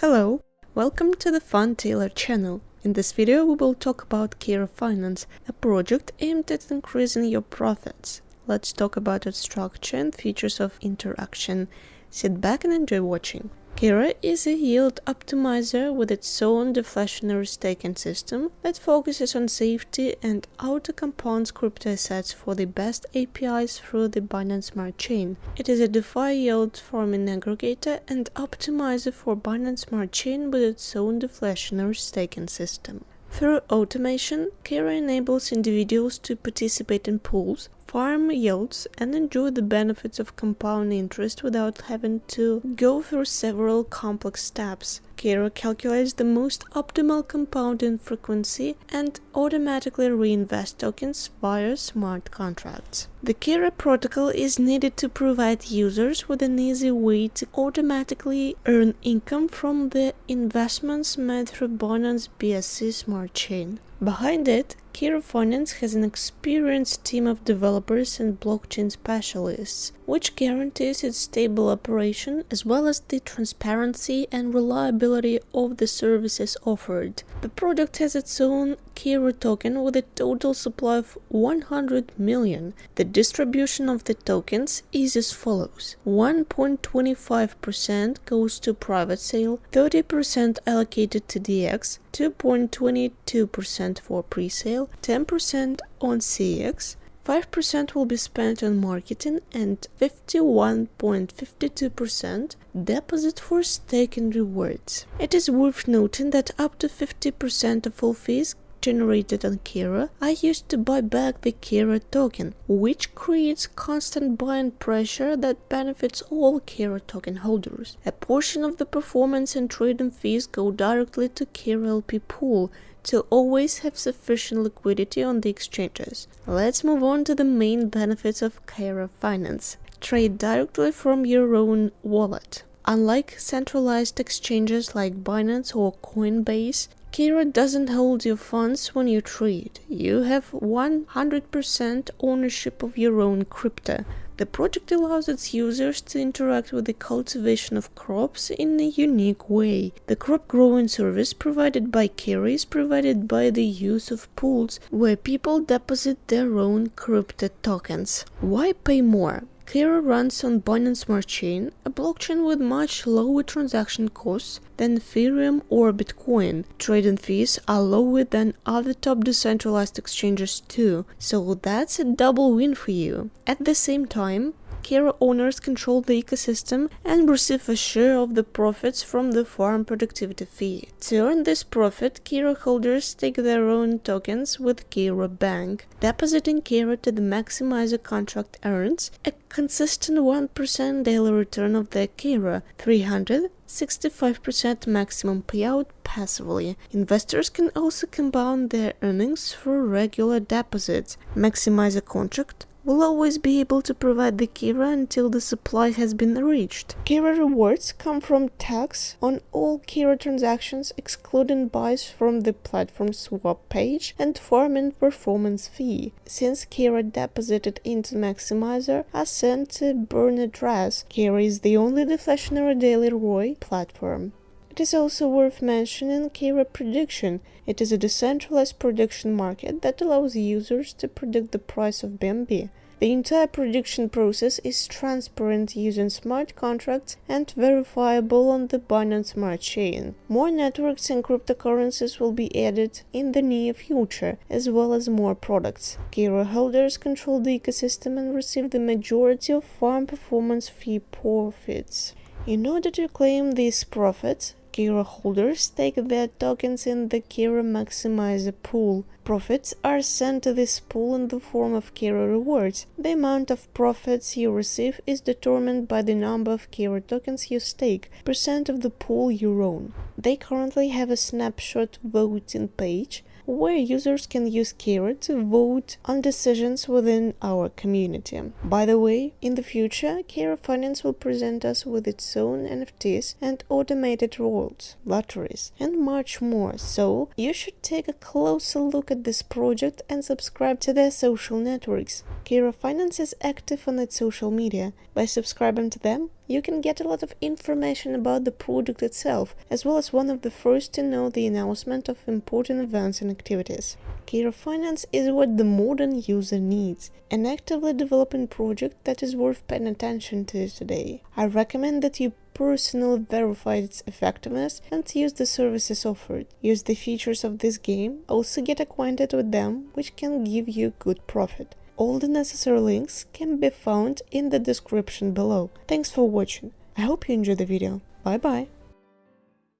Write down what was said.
Hello, welcome to the Fun Tailor channel. In this video we will talk about Kira Finance, a project aimed at increasing your profits. Let's talk about its structure and features of interaction. Sit back and enjoy watching. Kira is a yield optimizer with its own deflationary staking system that focuses on safety and auto-compounds crypto assets for the best APIs through the Binance Smart Chain. It is a DeFi yield farming aggregator and optimizer for Binance Smart Chain with its own deflationary staking system. Through automation, Kira enables individuals to participate in pools, farm yields, and enjoy the benefits of compound interest without having to go through several complex steps. Kira calculates the most optimal compounding frequency and automatically reinvest tokens via smart contracts. The Kira protocol is needed to provide users with an easy way to automatically earn income from the investments made through Binance BSC smart chain. Behind it, Kira Finance has an experienced team of developers and blockchain specialists, which guarantees its stable operation as well as the transparency and reliability of the services offered. The product has its own Kira token with a total supply of 100 million. The distribution of the tokens is as follows 1.25% goes to private sale, 30% allocated to DX, 2.22% for pre-sale, 10% on CX, 5% will be spent on marketing and 51.52% deposit for staking rewards. It is worth noting that up to 50% of all fees generated on Kira are used to buy back the Kira token, which creates constant buying pressure that benefits all Kira token holders. A portion of the performance and trading fees go directly to Kira LP pool to always have sufficient liquidity on the exchanges. Let's move on to the main benefits of Kira Finance. Trade directly from your own wallet. Unlike centralized exchanges like Binance or Coinbase, Kira doesn't hold your funds when you trade. You have 100% ownership of your own crypto. The project allows its users to interact with the cultivation of crops in a unique way. The crop growing service provided by Kira is provided by the use of pools where people deposit their own crypto tokens. Why pay more? Kira runs on Binance Smart Chain, a blockchain with much lower transaction costs than Ethereum or Bitcoin. Trading fees are lower than other top decentralized exchanges too, so that's a double win for you. At the same time, Kira owners control the ecosystem and receive a share of the profits from the farm productivity fee. To earn this profit, Kira holders take their own tokens with Kira Bank. Depositing Kira to the maximizer contract earns a consistent 1% daily return of their Kira, 300 65% maximum payout passively. Investors can also compound their earnings through regular deposits. Maximizer contract will always be able to provide the Kira until the supply has been reached. Kira rewards come from tax on all Kira transactions excluding buys from the platform swap page and farming performance fee. Since Kira deposited into Maximizer are sent to burn address, Kira is the only deflationary daily ROI platform. It is also worth mentioning Kira Prediction. It is a decentralized prediction market that allows users to predict the price of BNB. The entire prediction process is transparent using smart contracts and verifiable on the Binance Smart Chain. More networks and cryptocurrencies will be added in the near future, as well as more products. Kira holders control the ecosystem and receive the majority of farm performance fee profits. In order to claim these profits, Kira holders stake their tokens in the Kira Maximizer pool. Profits are sent to this pool in the form of Kira rewards. The amount of profits you receive is determined by the number of Kira tokens you stake, percent of the pool you own. They currently have a snapshot voting page where users can use Kira to vote on decisions within our community. By the way, in the future, Kira Finance will present us with its own NFTs and automated rewards, lotteries, and much more, so you should take a closer look at this project and subscribe to their social networks. Kira Finance is active on its social media. By subscribing to them, you can get a lot of information about the product itself, as well as one of the first to know the announcement of important events and activities. Kira Finance is what the modern user needs, an actively developing project that is worth paying attention to today. I recommend that you personally verify its effectiveness and use the services offered. Use the features of this game, also get acquainted with them, which can give you good profit. All the necessary links can be found in the description below. Thanks for watching. I hope you enjoyed the video. Bye bye.